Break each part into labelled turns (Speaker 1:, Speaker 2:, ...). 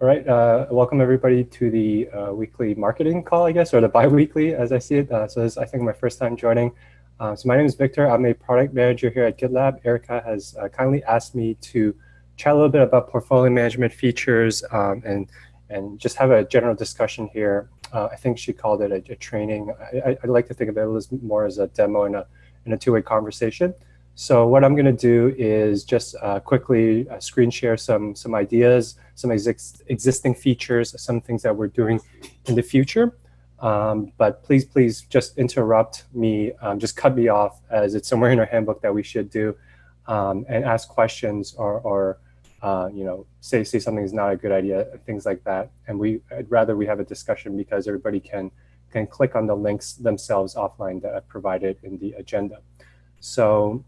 Speaker 1: All right, uh, welcome everybody to the uh, weekly marketing call, I guess, or the bi-weekly as I see it. Uh, so this is, I think, my first time joining. Uh, so my name is Victor. I'm a product manager here at GitLab. Erica has uh, kindly asked me to chat a little bit about portfolio management features um, and, and just have a general discussion here. Uh, I think she called it a, a training. I, like to think of it a little more as a demo and a, and a two-way conversation. So what I'm going to do is just quickly screen share some some ideas, some ex existing features, some things that we're doing in the future. Um, but please, please just interrupt me, um, just cut me off as it's somewhere in our handbook that we should do, um, and ask questions or, or uh, you know, say say something is not a good idea, things like that. And we, I'd rather we have a discussion because everybody can can click on the links themselves offline that I've provided in the agenda. So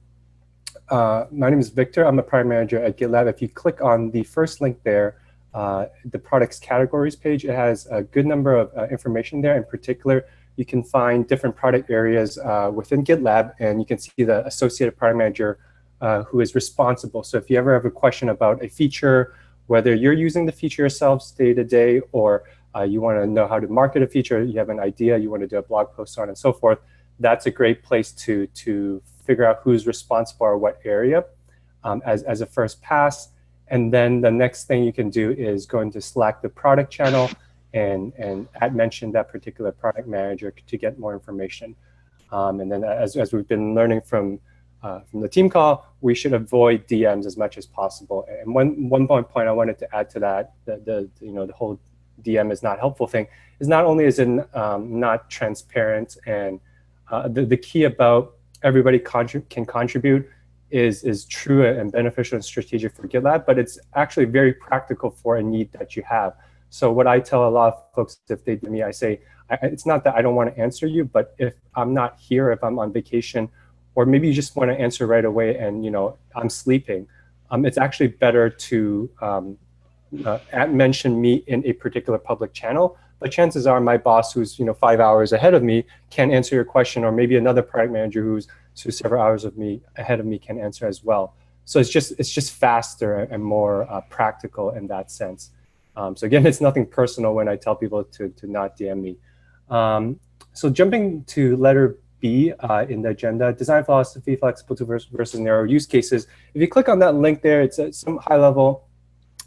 Speaker 1: uh, my name is Victor. I'm a product manager at GitLab. If you click on the first link there, uh, the products categories page, it has a good number of uh, information there. In particular, you can find different product areas uh, within GitLab, and you can see the associated product manager uh, who is responsible. So if you ever have a question about a feature, whether you're using the feature yourselves day to day, or uh, you want to know how to market a feature, you have an idea, you want to do a blog post on and so forth, that's a great place to, to figure out who's responsible or what area um, as, as a first pass. And then the next thing you can do is go into Slack the product channel and, and add mention that particular product manager to get more information. Um, and then as, as we've been learning from, uh, from the team call, we should avoid DMs as much as possible. And one, one point I wanted to add to that, the, the, you know, the whole DM is not helpful thing, is not only is it um, not transparent and uh, the, the key about everybody contrib can contribute is, is true and beneficial and strategic for GitLab, but it's actually very practical for a need that you have. So what I tell a lot of folks, if they do me, I say, I, it's not that I don't want to answer you, but if I'm not here, if I'm on vacation, or maybe you just want to answer right away and you know I'm sleeping, um, it's actually better to um, uh, mention me in a particular public channel but chances are my boss who's you know five hours ahead of me can answer your question, or maybe another product manager who's, who's several hours of me ahead of me can answer as well. So it's just it's just faster and more uh, practical in that sense. Um, so again, it's nothing personal when I tell people to, to not DM me. Um, so jumping to letter B uh, in the agenda, design philosophy, flexible versus, versus narrow use cases. If you click on that link there, it's some high level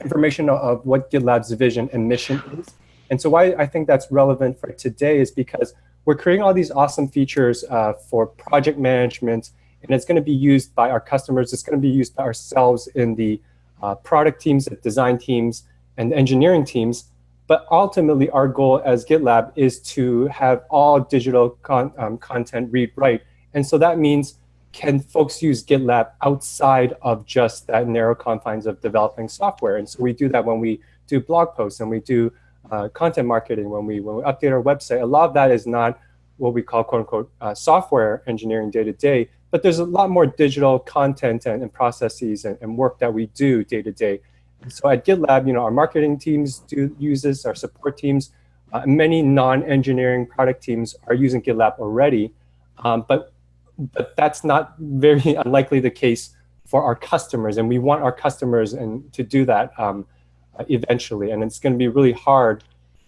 Speaker 1: information of what GitLab's vision and mission is. And so why I think that's relevant for today is because we're creating all these awesome features uh, for project management, and it's going to be used by our customers. It's going to be used by ourselves in the uh, product teams, the design teams, and engineering teams. But ultimately, our goal as GitLab is to have all digital con um, content read-write. And so that means, can folks use GitLab outside of just that narrow confines of developing software? And so we do that when we do blog posts and we do uh, content marketing, when we, when we update our website, a lot of that is not what we call quote unquote uh, software engineering day to day, but there's a lot more digital content and, and processes and, and, work that we do day to day. So at GitLab, you know, our marketing teams do use this, our support teams, uh, many non-engineering product teams are using GitLab already, um, but, but that's not very unlikely the case for our customers. And we want our customers and to do that um, eventually. And it's going to be really hard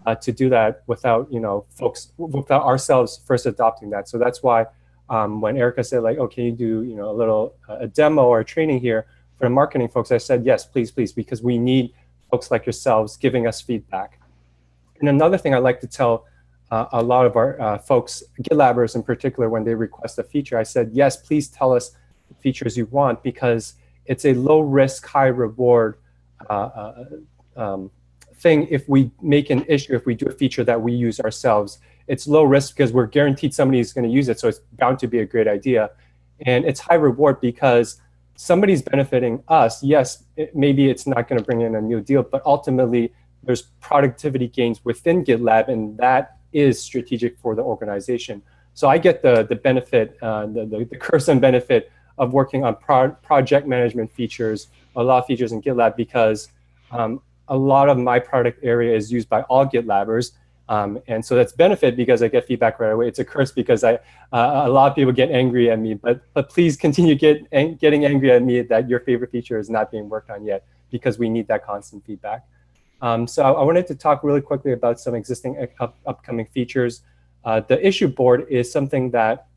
Speaker 1: uh, to do that without, you know, folks, without ourselves first adopting that. So that's why um, when Erica said like, oh, can you do, you know, a little uh, a demo or a training here for the marketing folks, I said, yes, please, please, because we need folks like yourselves giving us feedback. And another thing I like to tell uh, a lot of our uh, folks, GitLabbers in particular, when they request a feature, I said, yes, please tell us features you want because it's a low risk, high reward uh, uh um, thing if we make an issue, if we do a feature that we use ourselves. It's low risk because we're guaranteed somebody's going to use it, so it's bound to be a great idea. And it's high reward because somebody's benefiting us. Yes, it, maybe it's not going to bring in a new deal, but ultimately there's productivity gains within GitLab, and that is strategic for the organization. So I get the, the benefit, uh, the, the, the curse and benefit of working on pro project management features, a lot of features in GitLab because um, a lot of my product area is used by all GitLabbers. Um, and so that's benefit because I get feedback right away. It's a curse because I, uh, a lot of people get angry at me, but, but please continue get, ang getting angry at me that your favorite feature is not being worked on yet because we need that constant feedback. Um, so I wanted to talk really quickly about some existing up upcoming features. Uh, the issue board is something that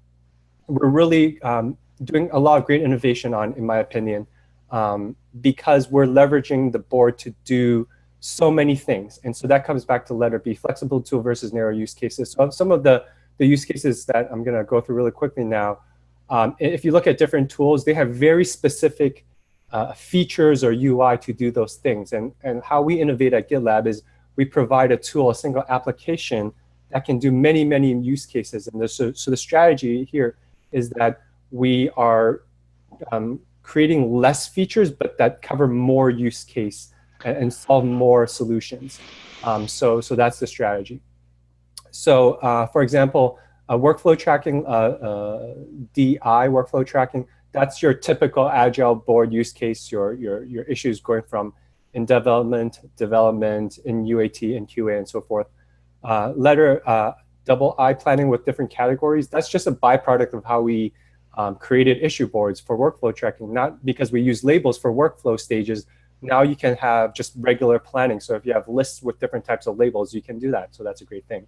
Speaker 1: we're really um, doing a lot of great innovation on, in my opinion, um, because we're leveraging the board to do so many things. And so that comes back to letter B, flexible tool versus narrow use cases. So some of the, the use cases that I'm going to go through really quickly now, um, if you look at different tools, they have very specific uh, features or UI to do those things. And, and how we innovate at GitLab is we provide a tool, a single application that can do many, many use cases. And so, so the strategy here is that we are um, creating less features, but that cover more use case and, and solve more solutions. Um, so, so that's the strategy. So uh, for example, uh, workflow tracking, uh, uh DI workflow tracking, that's your typical agile board use case, your, your, your issues going from in development, development, in UAT, and QA, and so forth. Uh, letter double I planning with different categories, that's just a byproduct of how we um, created issue boards for workflow tracking, not because we use labels for workflow stages, now you can have just regular planning. So if you have lists with different types of labels, you can do that. So that's a great thing.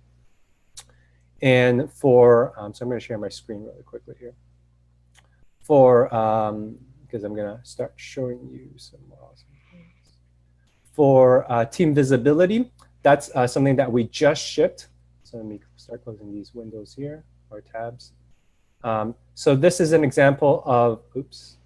Speaker 1: And for, um, so I'm going to share my screen really quickly here. For, um, because I'm going to start showing you some awesome things. For uh, team visibility, that's uh, something that we just shipped. So let me start closing these windows here, or tabs. Um, so this is an example of, oops,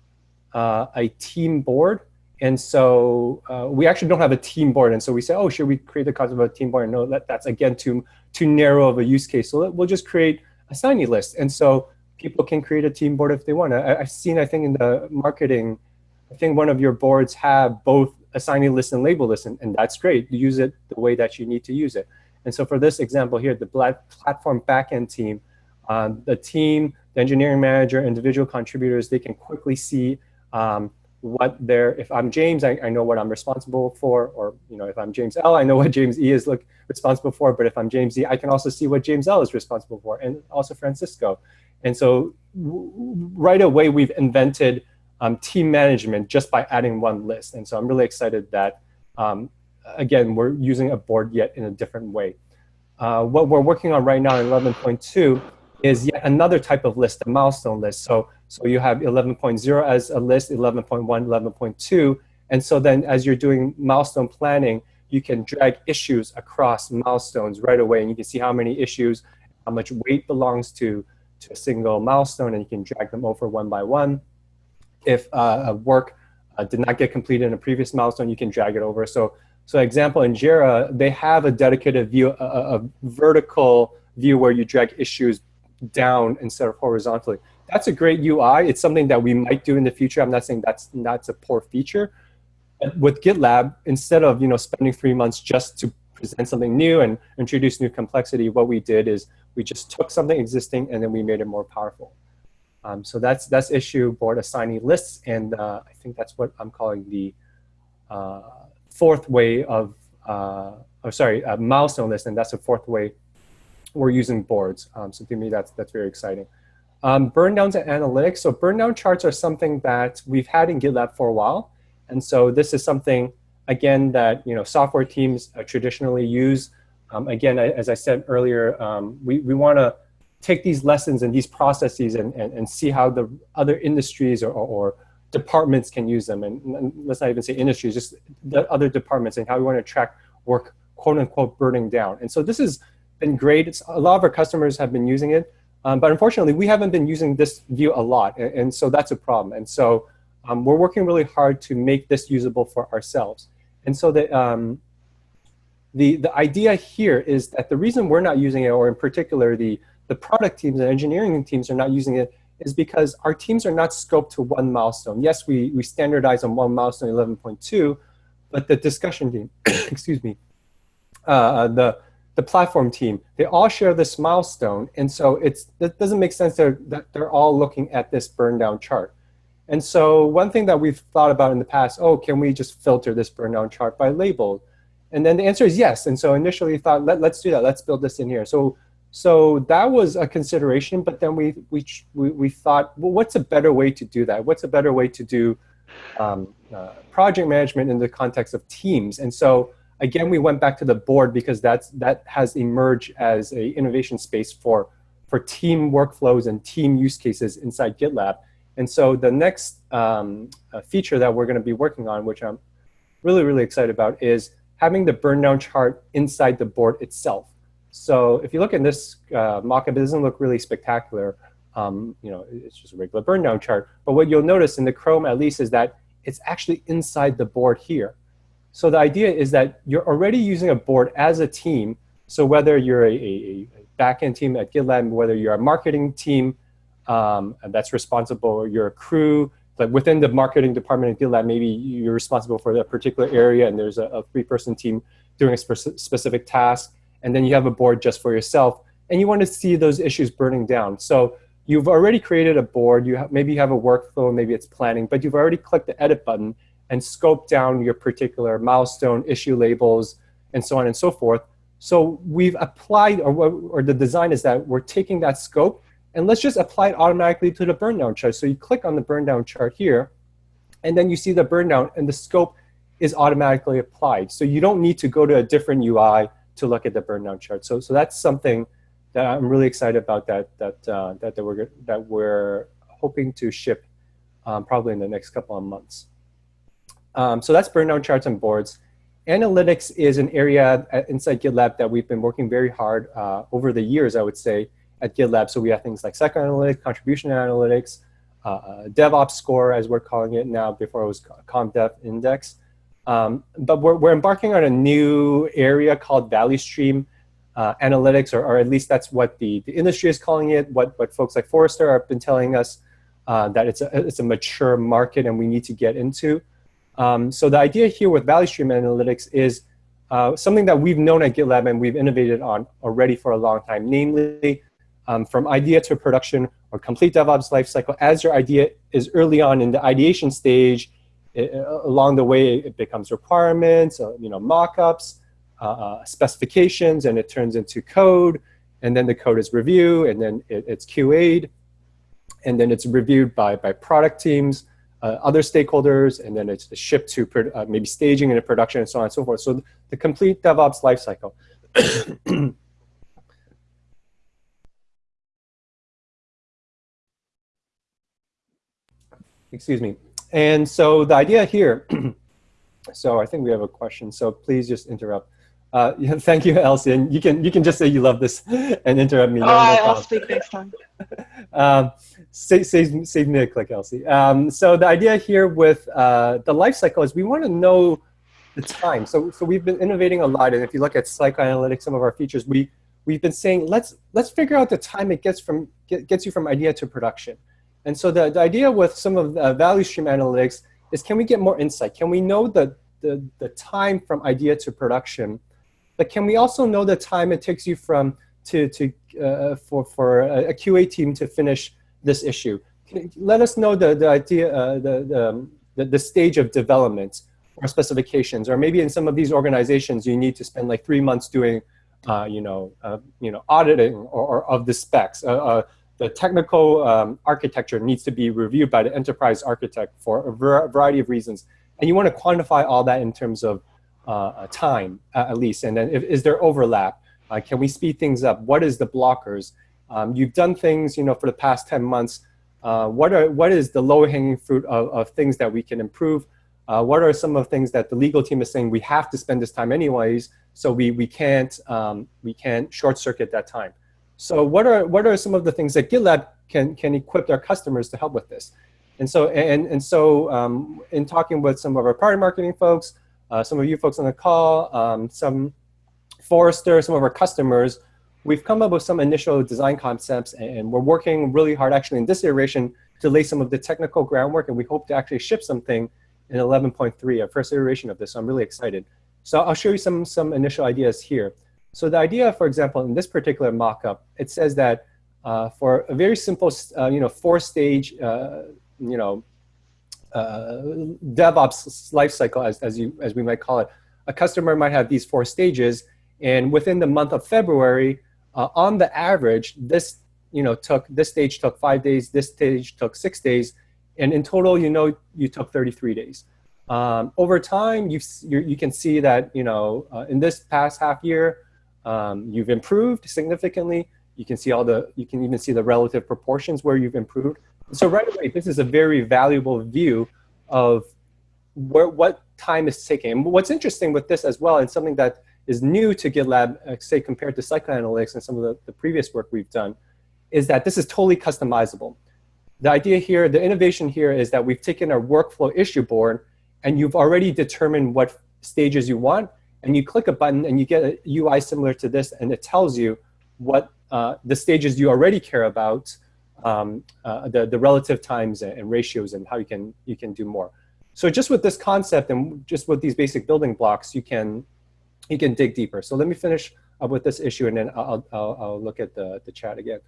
Speaker 1: uh, a team board and so uh, we actually don't have a team board. And so we say, oh, should we create the concept of a team board? No, that, that's again too, too narrow of a use case. So we'll just create assignee list. And so people can create a team board if they want. I, I've seen, I think in the marketing, I think one of your boards have both assignee list and label list, and, and that's great. Use it the way that you need to use it. And so for this example here, the platform backend team, um, the team, the engineering manager, individual contributors, they can quickly see um, what they're, if I'm James, I, I, know what I'm responsible for, or you know, if I'm James L, I know what James E is look responsible for, but if I'm James E, I can also see what James L is responsible for, and also Francisco. And so right away, we've invented um, team management just by adding one list. And so I'm really excited that, um, again, we're using a board yet in a different way. Uh, what we're working on right now in 11.2 is yet another type of list, a milestone list. So so you have 11.0 as a list, 11.1, 11.2. And so then as you're doing milestone planning, you can drag issues across milestones right away. And you can see how many issues, how much weight belongs to, to a single milestone, and you can drag them over one by one. If uh, a work uh, did not get completed in a previous milestone, you can drag it over. So, so example, in Jira, they have a dedicated view, a, a vertical view where you drag issues down instead of horizontally that's a great UI. It's something that we might do in the future. I'm not saying that's that's a poor feature. But with GitLab, instead of you know spending three months just to present something new and introduce new complexity, what we did is we just took something existing and then we made it more powerful. Um, so that's that's issue board assignee lists, and uh, I think that's what I'm calling the uh, fourth way of, uh, oh sorry, milestone list, and that's the fourth way we're using boards. Um, so to me, that's that's very exciting. Um, burn downs and analytics. So burn down charts are something that we've had in GitLab for a while. And so this is something, again, that you know software teams uh, traditionally use. Um, again, as I said earlier, um, we, we want to take these lessons and these processes and, and, and see how the other industries or, or, departments can use them. And, and, let's not even say industries, just the other departments and how we want to track work, quote unquote, burning down. And so this has been great. It's, a lot of our customers have been using it. Um, but unfortunately, we haven't been using this view a lot, and, and so that's a problem. And so um, we're working really hard to make this usable for ourselves. And so the, um, the, the idea here is that the reason we're not using it, or in particular the, the product teams and engineering teams are not using it, is because our teams are not scoped to one milestone. Yes, we, we standardize on one milestone 11.2, but the discussion team, excuse me, uh, the, the platform team, they all share this milestone. And so it's, it doesn't make sense that they're all looking at this burn down chart. And so one thing that we've thought about in the past, oh, can we just filter this burn down chart by label? And then the answer is yes. And so initially thought, Let, let's do that. Let's build this in here. So, so that was a consideration, but then we, we, we, we thought, well, what's a better way to do that? What's a better way to do um, uh, project management in the context of teams? And so Again, we went back to the board because that's, that has emerged as a innovation space for, for team workflows and team use cases inside GitLab. And so the next um, uh, feature that we're going to be working on, which I'm really, really excited about, is having the burn down chart inside the board itself. So if you look at this uh, mockup, it doesn't look really spectacular. Um, you know, it's just a regular burn down chart. But what you'll notice in the Chrome, at least, is that it's actually inside the board here. So the idea is that you're already using a board as a team. So whether you're a, a, a backend team at GitLab, whether you're a marketing team um, that's responsible, or you're a crew, like within the marketing department at GitLab, maybe you're responsible for that particular area and there's a, a three-person team doing a spe specific task, and then you have a board just for yourself, and you want to see those issues burning down. So you've already created a board, you maybe you have a workflow, maybe it's planning, but you've already clicked the edit button, and scope down your particular milestone, issue labels, and so on and so forth. So we've applied, or, or the design is that we're taking that scope, and let's just apply it automatically to the burn down chart. So you click on the burn down chart here, and then you see the burn down, and the scope is automatically applied. So you don't need to go to a different UI to look at the burn down chart. So, so that's something that I'm really excited about that, that, uh, that, that, we're, that we're hoping to ship um, probably in the next couple of months. Um, so that's burn down charts and boards. Analytics is an area inside GitLab that we've been working very hard uh, over the years, I would say, at GitLab. So we have things like cycle analytics, contribution analytics, uh, uh DevOps score, as we're calling it now, before it was ConvDev Index. Um, but we're, we're embarking on a new area called Value Stream uh, Analytics, or, or at least that's what the, the industry is calling it, what, what folks like Forrester have been telling us, uh, that it's a, it's a mature market and we need to get into. Um, so the idea here with Value Stream Analytics is uh, something that we've known at GitLab and we've innovated on already for a long time, namely um, from idea to production or complete DevOps lifecycle. As your idea is early on in the ideation stage, it, uh, along the way it becomes requirements, uh, you know, mockups, uh, uh, specifications, and it turns into code, and then the code is reviewed, and then it, it's QA'd, and then it's reviewed by, by product teams, uh, other stakeholders, and then it's shipped to uh, maybe staging and a production and so on and so forth. So the complete DevOps lifecycle. Excuse me. And so the idea here, so I think we have a question, so please just interrupt. Uh, yeah, thank you, Elsie. And you can you can just say you love this and interrupt me.
Speaker 2: Oh, no I'll speak next time.
Speaker 1: um, save, save, me a click, Elsie. Um, so the idea here with uh, the life cycle is we want to know the time. So so we've been innovating a lot, and if you look at cycle analytics, some of our features, we we've been saying let's let's figure out the time it gets from get, gets you from idea to production. And so the, the idea with some of the value stream analytics is can we get more insight? Can we know the, the, the time from idea to production but can we also know the time it takes you from to, to uh, for, for a QA team to finish this issue? Let us know the, the idea, uh, the, the, the, the stage of development or specifications, or maybe in some of these organizations you need to spend like three months doing, uh, you know, uh, you know, auditing or, or of the specs. Uh, uh, the technical um, architecture needs to be reviewed by the enterprise architect for a variety of reasons, and you want to quantify all that in terms of uh, time at least? And then if, is there overlap? Can we speed things up? What is the blockers? Um, you've done things, you know, for the past 10 months. Uh, what are what is the low hanging fruit of, of things that we can improve? Uh, what are some of the things that the legal team is saying we have to spend this time anyways, so we we can't um, we can't short circuit that time. So what are what are some of the things that GitLab can can equip their customers to help with this? And so and and so um, in talking with some of our product marketing folks, uh, some of you folks on the call, um, some Forrester, some of our customers, we've come up with some initial design concepts and we're working really hard actually in this iteration to lay some of the technical groundwork and we hope to actually ship something in 11.3, a first iteration of this. So I'm really excited. So I'll show you some, some initial ideas here. So the idea, for example, in this particular mockup, it says that uh, for a very simple, uh, you know, four-stage, uh, you know, uh, DevOps lifecycle, as, as, you, as we might call it, a customer might have these four stages. And within the month of February, uh, on the average, this you know took this stage took five days, this stage took six days, and in total, you know, you took 33 days. Um, over time, you you can see that you know uh, in this past half year, um, you've improved significantly. You can see all the you can even see the relative proportions where you've improved. So right away, this is a very valuable view of where what time is taking. What's interesting with this as well, and something that is new to GitLab, uh, say compared to cycle analytics and some of the, the previous work we've done, is that this is totally customizable. The idea here, the innovation here is that we've taken our workflow issue board and you've already determined what stages you want, and you click a button and you get a UI similar to this, and it tells you what uh, the stages you already care about, um, uh, the, the relative times and ratios and how you can, you can do more. So just with this concept and just with these basic building blocks, you can, you can dig deeper. So let me finish up with this issue and then I'll, I'll, I'll look at the, the chat again.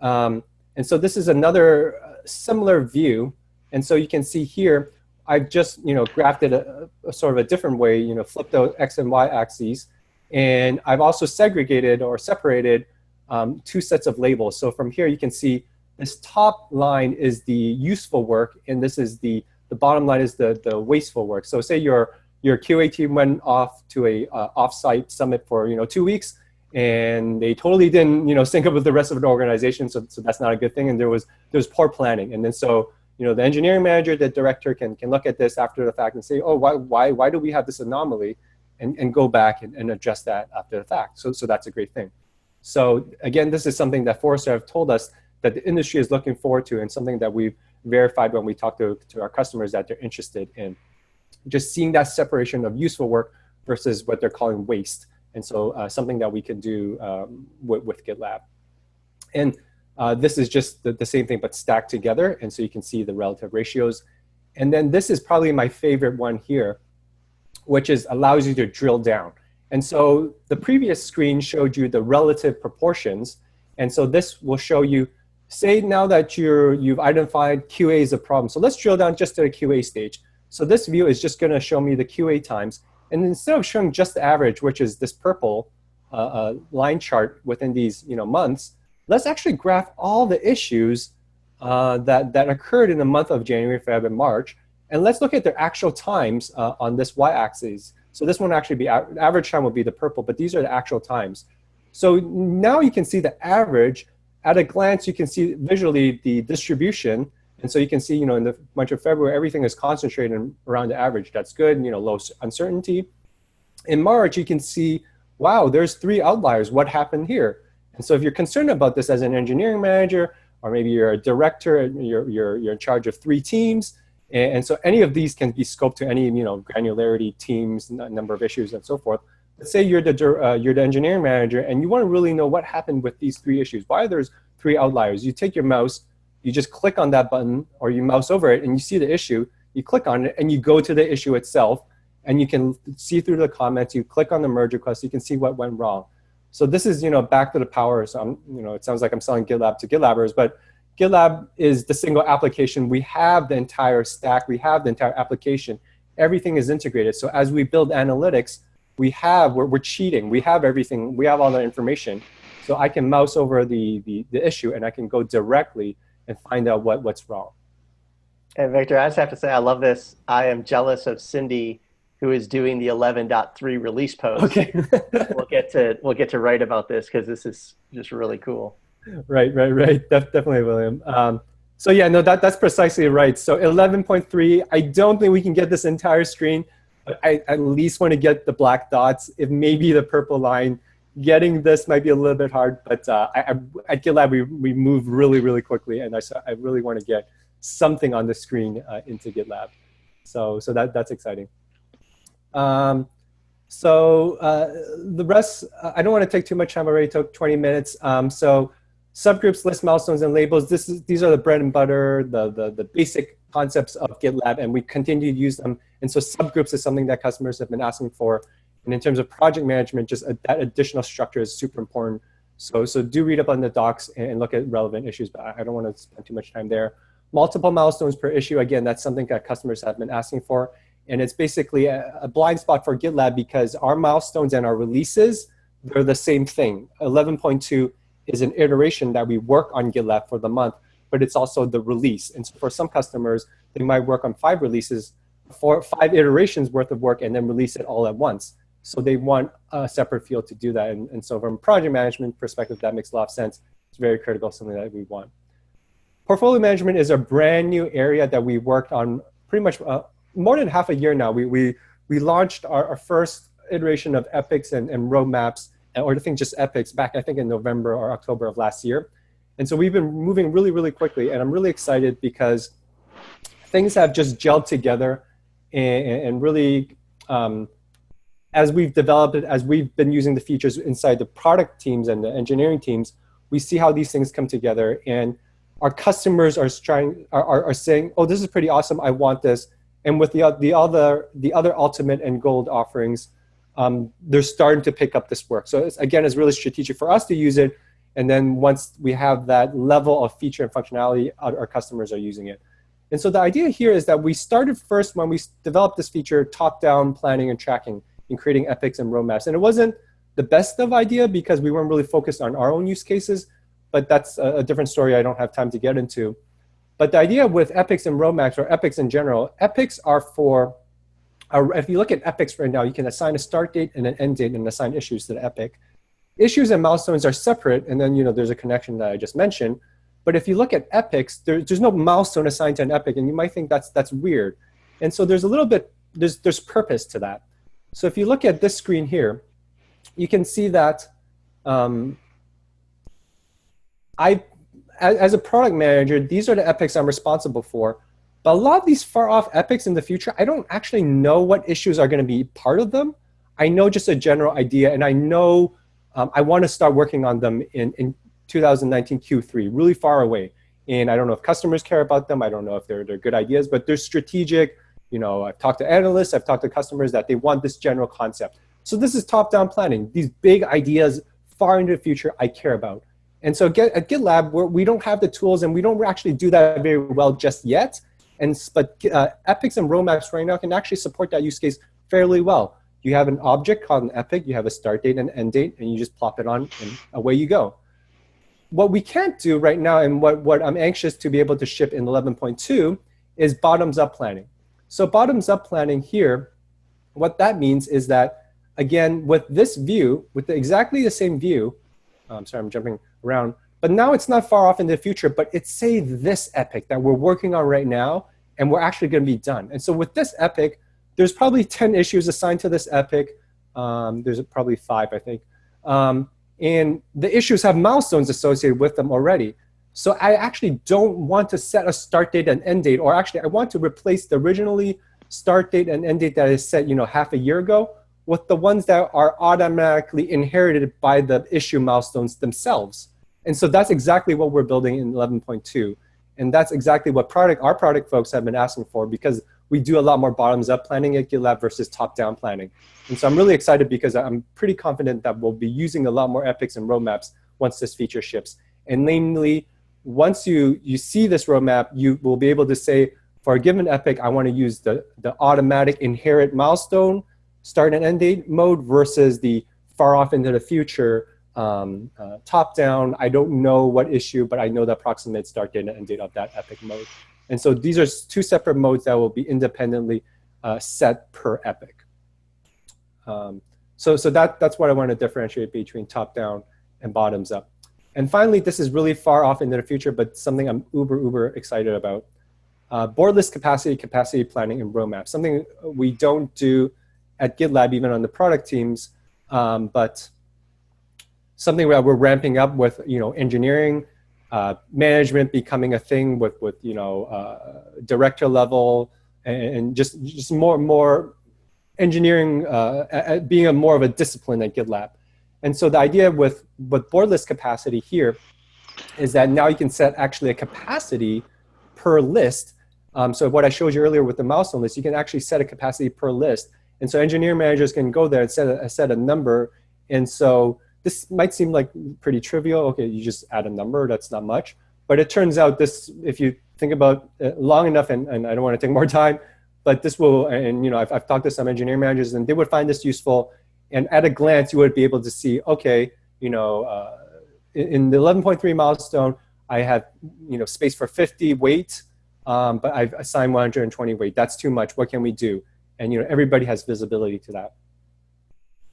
Speaker 1: Um, and so this is another uh, similar view. And so you can see here, I've just you know graphed it a, a, sort of a different way, you know, flipped the x and y axes, and I've also segregated or separated um, two sets of labels. So from here you can see this top line is the useful work, and this is the the bottom line is the the wasteful work. So say your your QA team went off to a uh, offsite summit for you know two weeks, and they totally didn't you know sync up with the rest of the organization. So so that's not a good thing. And there was there was poor planning, and then so you know, the engineering manager, the director can, can look at this after the fact and say, oh, why, why, why do we have this anomaly? And, and go back and, and adjust that after the fact. So, so that's a great thing. So again, this is something that Forrester have told us that the industry is looking forward to and something that we've verified when we talk to, to our customers that they're interested in. Just seeing that separation of useful work versus what they're calling waste. And so uh, something that we can do um, with, with GitLab. And uh, this is just the, the, same thing, but stacked together. And so you can see the relative ratios. And then this is probably my favorite one here, which is allows you to drill down. And so the previous screen showed you the relative proportions. And so this will show you, say now that you're, you've identified QA as a problem. So let's drill down just to the QA stage. So this view is just going to show me the QA times. And instead of showing just the average, which is this purple uh, uh, line chart within these you know, months, let's actually graph all the issues uh, that, that occurred in the month of January, February, and March. And let's look at their actual times uh, on this y-axis. So this one actually be average time will be the purple, but these are the actual times. So now you can see the average. At a glance, you can see visually the distribution. And so you can see, you know, in the month of February, everything is concentrated around the average. That's good, you know, low uncertainty. In March, you can see, wow, there's three outliers. What happened here? And so if you're concerned about this as an engineering manager, or maybe you're a director, you're, you're, you're in charge of three teams, and, so any of these can be scoped to any you know granularity, teams, number of issues, and so forth. Let's say you're the, uh, you're the engineering manager, and you want to really know what happened with these three issues. Why there's three outliers? You take your mouse, you just click on that button, or you mouse over it, and you see the issue. You click on it, and you go to the issue itself, and you can see through the comments. You click on the merge request, you can see what went wrong. So this is, you know, back to the power. So I'm, you know, it sounds like I'm selling GitLab to GitLabbers, but GitLab is the single application. We have the entire stack. We have the entire application. Everything is integrated. So as we build analytics, we have, we're, we're cheating. We have everything. We have all the information. So I can mouse over the, the, the issue and I can go directly and find out what, what's wrong.
Speaker 2: And Victor, I just have to say, I love this. I am jealous of Cindy who is doing the 11.3 release post.
Speaker 1: Okay.
Speaker 2: we'll get to we'll get to write about this because this is just really cool.
Speaker 1: Right, right, right. Def definitely, William. Um, so yeah, no, that, that's precisely right. So 11.3, I don't think we can get this entire screen, but I at least want to get the black dots, if maybe the purple line. Getting this might be a little bit hard, but uh, I, I, at GitLab, we, we move really, really quickly, and I, I really want to get something on the screen uh, into GitLab. So, so that, that's exciting. Um, so uh, the rest, I don't want to take too much time. I already took 20 minutes. Um, so subgroups, list milestones, and labels. This is, these are the bread and butter, the, the, the basic concepts of GitLab, and we continue to use them. And so subgroups is something that customers have been asking for. And in terms of project management, just a, that additional structure is super important. So, so do read up on the docs and, look at relevant issues, but I don't want to spend too much time there. Multiple milestones per issue, again, that's something that customers have been asking for. And it's basically a, a, blind spot for GitLab because our milestones and our releases, they're the same thing. 11.2 is an iteration that we work on GitLab for the month, but it's also the release. And so for some customers, they might work on five releases four, five iterations worth of work and then release it all at once. So they want a separate field to do that. And, and so from a project management perspective, that makes a lot of sense. It's very critical, something that we want. Portfolio management is a brand new area that we worked on pretty much uh, more than half a year now. We, we, we launched our, our first iteration of epics and, and roadmaps, or I think just epics back, I think in November or October of last year. And so we've been moving really, really quickly. And I'm really excited because things have just gelled together and, and really, um, as we've developed it, as we've been using the features inside the product teams and the engineering teams, we see how these things come together. And our customers are trying are, are, saying, oh, this is pretty awesome. I want this. And with the, the, other, the other ultimate and gold offerings, um, they're starting to pick up this work. So it's, again, it's really strategic for us to use it. And then once we have that level of feature and functionality, our, our customers are using it. And so the idea here is that we started first when we developed this feature, top-down planning and tracking and creating epics and roadmaps. And it wasn't the best of idea because we weren't really focused on our own use cases, but that's a, a different story I don't have time to get into. But the idea with epics and roadmaps, or epics in general, epics are for, if you look at epics right now, you can assign a start date and an end date and assign issues to the epic. Issues and milestones are separate, and then you know there's a connection that I just mentioned. But if you look at epics, there, there's no milestone assigned to an epic, and you might think that's that's weird. And so there's a little bit, there's, there's purpose to that. So if you look at this screen here, you can see that um, I, as a product manager, these are the epics I'm responsible for. But a lot of these far off epics in the future, I don't actually know what issues are going to be part of them. I know just a general idea, and I know um, I want to start working on them in, in 2019 Q3, really far away. And I don't know if customers care about them. I don't know if they're, they're good ideas, but they're strategic. You know, I've talked to analysts, I've talked to customers that they want this general concept. So this is top-down planning. These big ideas far into the future I care about. And so at GitLab, we're, we do not have the tools and we don't actually do that very well just yet. And, but uh, epics and roadmaps right now can actually support that use case fairly well. You have an object called an epic, you have a start date and end date, and you just plop it on and away you go. What we can't do right now and what, what I'm anxious to be able to ship in 11.2 is bottoms up planning. So bottoms up planning here, what that means is that, again, with this view, with the, exactly the same view, I'm sorry, I'm jumping around. But now it's not far off in the future, but it's say this epic that we're working on right now, and we're actually going to be done. And so with this epic, there's probably 10 issues assigned to this epic. Um, there's probably five, I think. Um, and the issues have milestones associated with them already. So I actually don't want to set a start date and end date, or actually I want to replace the originally start date and end date that is set you know, half a year ago with the ones that are automatically inherited by the issue milestones themselves. And so that's exactly what we're building in 11.2. And that's exactly what product our product folks have been asking for because we do a lot more bottoms-up planning at GitLab versus top-down planning. And so I'm really excited because I'm pretty confident that we'll be using a lot more epics and roadmaps once this feature ships. And namely, once you, you see this roadmap, you will be able to say, for a given epic, I want to use the, the automatic inherit milestone start and end date mode versus the far off into the future um, uh, top down. I don't know what issue, but I know the approximate start date and end date of that epic mode. And so these are two separate modes that will be independently uh, set per epic. Um, so so that, that's what I want to differentiate between top down and bottoms up. And finally, this is really far off into the future, but something I'm uber, uber excited about. Uh, capacity, capacity planning, and roadmap. Something we don't do at GitLab, even on the product teams, um, but something that we're ramping up with, you know, engineering, uh, management becoming a thing with, with you know, uh, director level, and, and, just just more more engineering uh, being a more of a discipline at GitLab. And so the idea with with board list capacity here is that now you can set actually a capacity per list. Um, so what I showed you earlier with the milestone list, you can actually set a capacity per list and so engineer managers can go there and set a, set a number. And so this might seem like pretty trivial. Okay, you just add a number, that's not much. But it turns out this, if you think about it long enough, and, and I don't want to take more time, but this will, and you know, I've, I've talked to some engineer managers and they would find this useful. And at a glance, you would be able to see, okay, you know, uh, in, the 11.3 milestone, I have, you know, space for 50 weight um, but I've assigned 120 weight. That's too much. What can we do? And you know, everybody has visibility to that.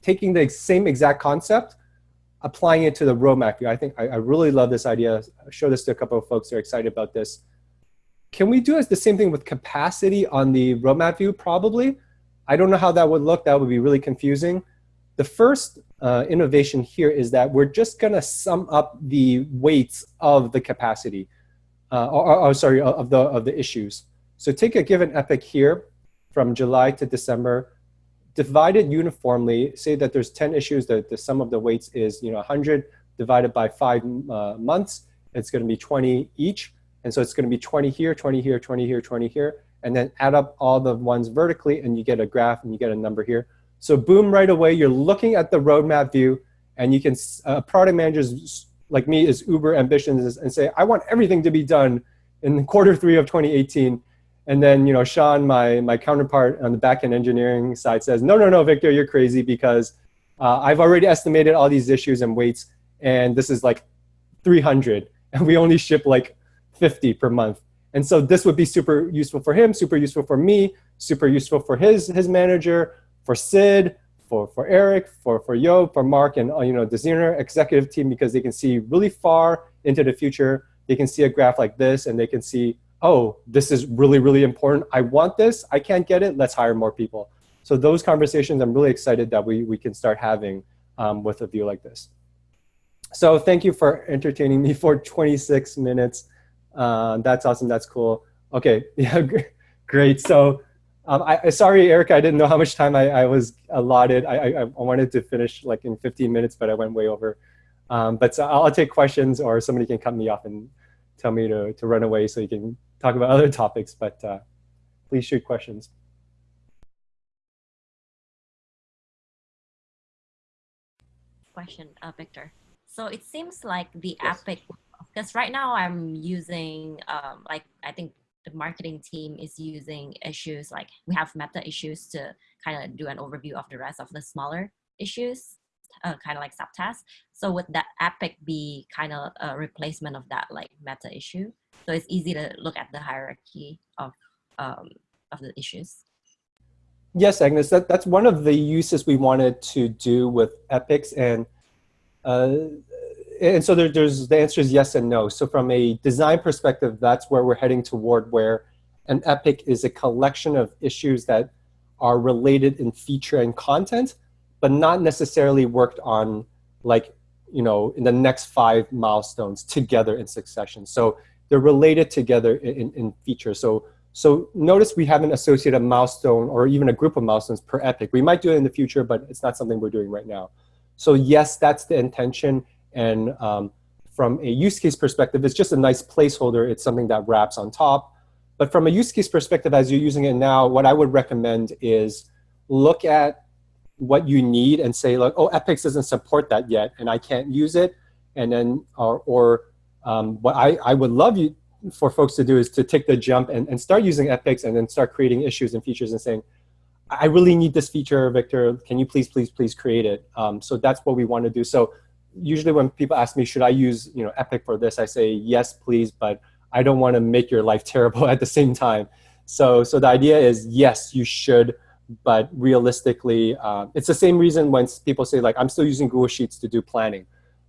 Speaker 1: Taking the same exact concept, applying it to the roadmap view. I think I, I really love this idea. I this to a couple of folks who are excited about this. Can we do the same thing with capacity on the roadmap view? Probably. I don't know how that would look. That would be really confusing. The first uh, innovation here is that we're just going to sum up the weights of the capacity, uh, or, or, or, sorry, of the, of the issues. So take a given epic here from July to December, divide it uniformly, say that there's 10 issues, that the sum of the weights is you know 100 divided by five uh, months, it's going to be 20 each. And so it's going to be 20 here, 20 here, 20 here, 20 here, and then add up all the ones vertically and you get a graph and you get a number here. So boom, right away, you're looking at the roadmap view and you can, uh, product managers like me is uber ambitious and say, I want everything to be done in quarter three of 2018. And then, you know, Sean, my, my counterpart on the backend engineering side says, no, no, no, Victor, you're crazy because uh, I've already estimated all these issues and weights, and this is like 300, and we only ship like 50 per month. And so this would be super useful for him, super useful for me, super useful for his, his manager, for Sid, for, for Eric, for, for Yo, for Mark, and uh, you know the Xeroner executive team because they can see really far into the future. They can see a graph like this, and they can see, oh, this is really, really important. I want this. I can't get it. Let's hire more people. So those conversations, I'm really excited that we, we can start having um, with a view like this. So thank you for entertaining me for 26 minutes. Uh, that's awesome. That's cool. Okay, yeah, great. So um, I, sorry, Erica, I didn't know how much time I, I was allotted. I, I, I, wanted to finish like in 15 minutes, but I went way over. Um, but so I'll take questions or somebody can cut me off and tell me to, to run away so you can talk about other topics, but uh, please shoot questions.
Speaker 3: Question, uh, Victor. So it seems like the yes. Epic, because right now I'm using um, like, I think the marketing team is using issues like we have meta issues to kind of do an overview of the rest of the smaller issues, uh, kind of like subtasks. So would that epic be kind of a replacement of that like meta issue? So it's easy to look at the hierarchy of, um, of the issues.
Speaker 1: Yes, Agnes, that, that's one of the uses we wanted to do with epics and uh, and so there, there's the answer is yes and no. So from a design perspective, that's where we're heading toward where an epic is a collection of issues that are related in feature and content, but not necessarily worked on like, you know, in the next five milestones together in succession. So they're related together in, in feature. So, so notice we haven't associated a milestone or even a group of milestones per epic. We might do it in the future, but it's not something we're doing right now. So yes, that's the intention. And um, from a use case perspective, it's just a nice placeholder. It's something that wraps on top. But from a use case perspective, as you're using it now, what I would recommend is look at what you need and say, like, oh, epics doesn't support that yet, and I can't use it. And then, or, or um, what I, I would love you for folks to do is to take the jump and, and start using epics and then start creating issues and features and saying, I really need this feature, Victor. Can you please, please, please create it? Um, so that's what we want to do. So usually when people ask me, should I use you know Epic for this, I say yes, please, but I don't want to make your life terrible at the same time. So, so the idea is yes, you should, but realistically, uh, it's the same reason when people say like, I'm still using Google Sheets to do planning.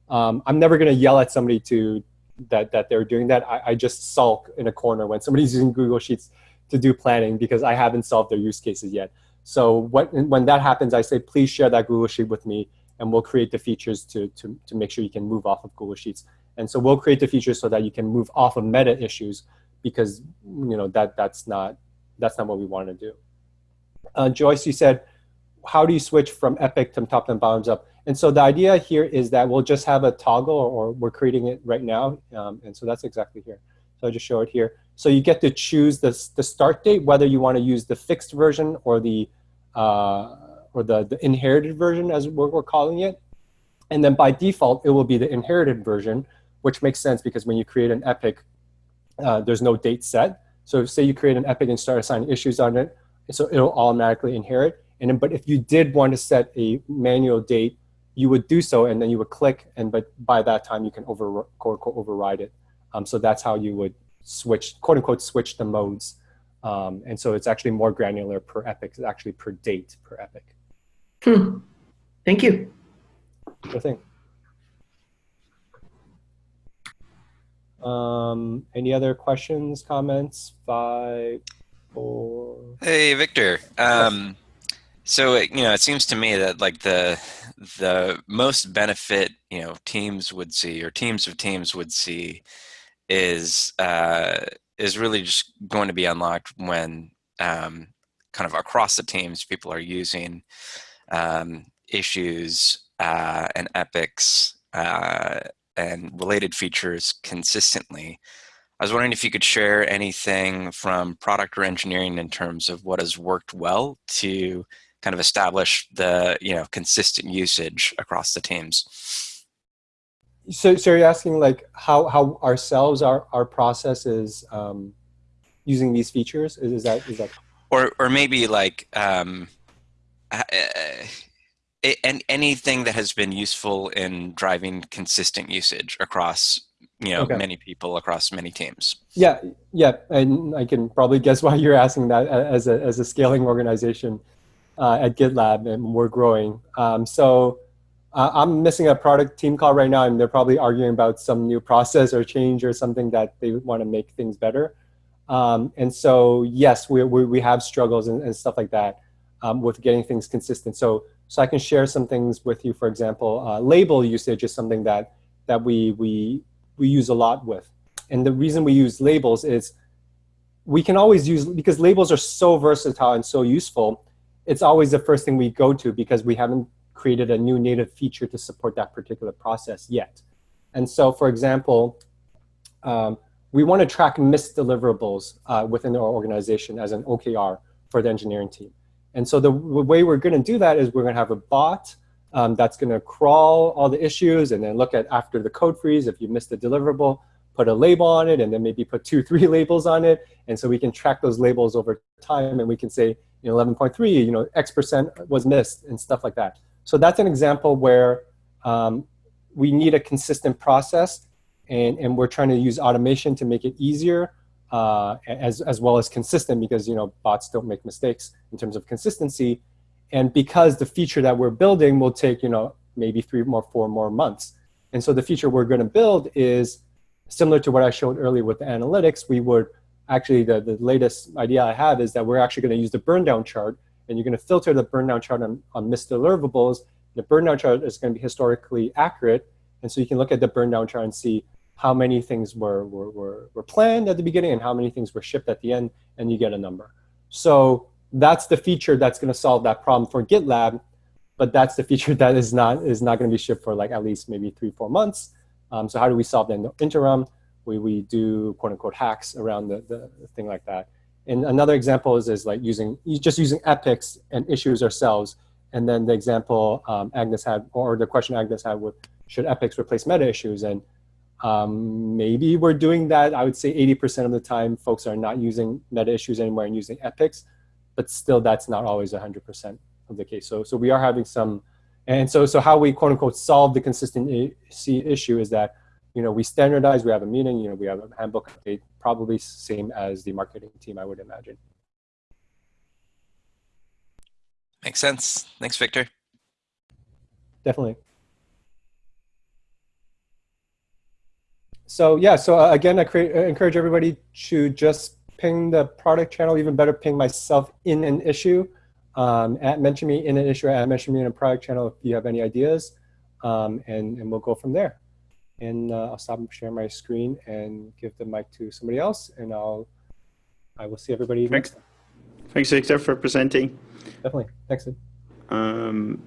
Speaker 1: Um, I'm never going to yell at somebody to that that they're doing that. I, I just sulk in a corner when somebody's using Google Sheets to do planning because I haven't solved their use cases yet. So what, when that happens, I say, please share that Google Sheet with me and we'll create the features to, to, to make sure you can move off of Google Sheets. And so we'll create the features so that you can move off of meta issues because you know that that's not that's not what we want to do. Uh, Joyce, you said, how do you switch from Epic to top and bottoms up? And so the idea here is that we'll just have a toggle, or we're creating it right now. Um, and so that's exactly here. So I'll just show it here. So you get to choose the, the start date, whether you want to use the fixed version or the uh, or the, the inherited version as we're, we're calling it. And then by default, it will be the inherited version, which makes sense because when you create an epic, uh, there's no date set. So say you create an epic and start assigning issues on it, so it'll automatically inherit. And then, but if you did want to set a manual date, you would do so, and then you would click, and but by that time you can over quote unquote override it. Um, so that's how you would switch, quote unquote, switch the modes. Um, and so it's actually more granular per epic, it's actually per date per epic.
Speaker 4: Hmm. Thank you.
Speaker 1: Sure thing. Um, any other questions, comments? Five, four.
Speaker 5: Hey, Victor. Um, so it, you know, it seems to me that like the the most benefit you know teams would see or teams of teams would see is uh, is really just going to be unlocked when um, kind of across the teams people are using um, issues uh, and epics uh, and related features consistently. I was wondering if you could share anything from product or engineering in terms of what has worked well to kind of establish the you know consistent usage across the teams.
Speaker 1: So, so you're asking like how how ourselves our our process is um, using these features? Is, is that is that?
Speaker 5: Or or maybe like um, uh, and anything that has been useful in driving consistent usage across you know okay. many people across many teams.
Speaker 1: Yeah yeah and i can probably guess why you're asking that as a, as a scaling organization uh, at gitlab and we're growing. Um, so uh, i'm missing a product team call right now and they're probably arguing about some new process or change or something that they want to make things better. Um, and so yes we, we, we have struggles and, and stuff like that um, with getting things consistent so so I can share some things with you. For example, uh, label usage is something that that we we we use a lot with, and the reason we use labels is we can always use because labels are so versatile and so useful. It's always the first thing we go to because we haven't created a new native feature to support that particular process yet. And so, for example, um, we want to track missed deliverables uh, within our organization as an OKR for the engineering team. And so the way we're going to do that is we're going to have a bot um, that's going to crawl all the issues and then look at after the code freeze, if you missed a deliverable, put a label on it, and then maybe put two, three labels on it. And so we can track those labels over time, and we can say, you know, 11.3, you know, X percent was missed and stuff like that. So that's an example where um, we need a consistent process, and, and we're trying to use automation to make it easier uh, as, as well as consistent because you know bots don't make mistakes in terms of consistency. And because the feature that we're building will take you know maybe three more, four more months. And so the feature we're going to build is similar to what I showed earlier with the analytics. We would actually, the, the latest idea I have is that we're actually going to use the burn down chart and you're going to filter the burn down chart on, on missed deliverables. The burn down chart is going to be historically accurate. And so you can look at the burn down chart and see how many things were, were, were, were planned at the beginning and how many things were shipped at the end, and you get a number. So that's the feature that's going to solve that problem for GitLab, but that's the feature that is not, is not going to be shipped for like at least maybe three, four months. Um, so how do we solve that in the interim? We, we do quote unquote hacks around the, the thing like that. And another example is, is like using, just using epics and issues ourselves. And then the example um, Agnes had, or the question Agnes had with, should epics replace meta issues? And um, maybe we're doing that. I would say 80% of the time, folks are not using meta issues anymore and using epics, but still that's not always 100% of the case. So, so we are having some, and so, so how we quote unquote solve the consistency issue is that, you know, we standardize, we have a meeting, you know, we have a handbook update, probably same as the marketing team, I would imagine.
Speaker 5: Makes sense. Thanks, Victor.
Speaker 1: Definitely. So yeah, so uh, again, I create, uh, encourage everybody to just ping the product channel, even better, ping myself in an issue. Um, at mention me in an issue, at mention me in a product channel if you have any ideas, um, and, and we'll go from there. And uh, I'll stop and share my screen and give the mic to somebody else, and I'll I will see everybody
Speaker 6: Thanks. next time. Thanks, Victor, for presenting.
Speaker 1: Definitely. Thanks.
Speaker 6: Um,